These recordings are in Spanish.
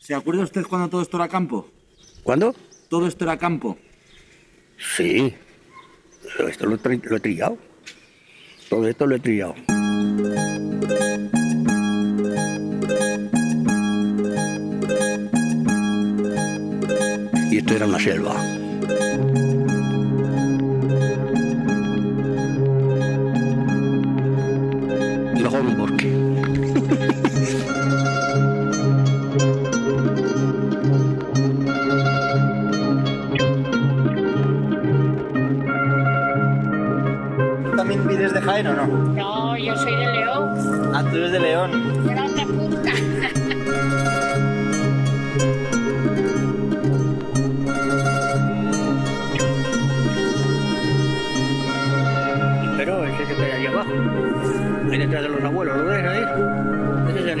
¿Se acuerda usted cuando todo esto era campo? ¿Cuándo? Todo esto era campo. Sí. Esto lo, lo he trillado. Todo esto lo he trillado. Y esto era una selva. Mejor un bosque. ¿También vives de Jaén o no? No, yo soy de León, Ah, tú eres de León. de la otra punta. Pero ese que está ahí abajo. Ahí detrás de los abuelos, ¿lo ves ahí? Ese es el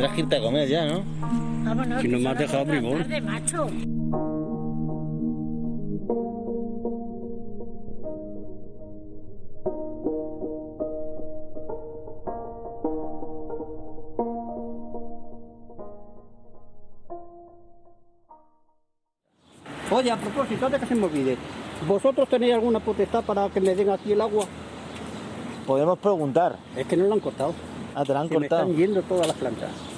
tendrás que irte a comer ya, ¿no? Vámonos. Si no me has dejado de bribón. tarde, macho. Oye, a propósito, antes que se me olvide, ¿vosotros tenéis alguna potestad para que me den aquí el agua? Podemos preguntar. Es que no lo han cortado. Ah, te la han Se me cortado. están yendo todas las plantas.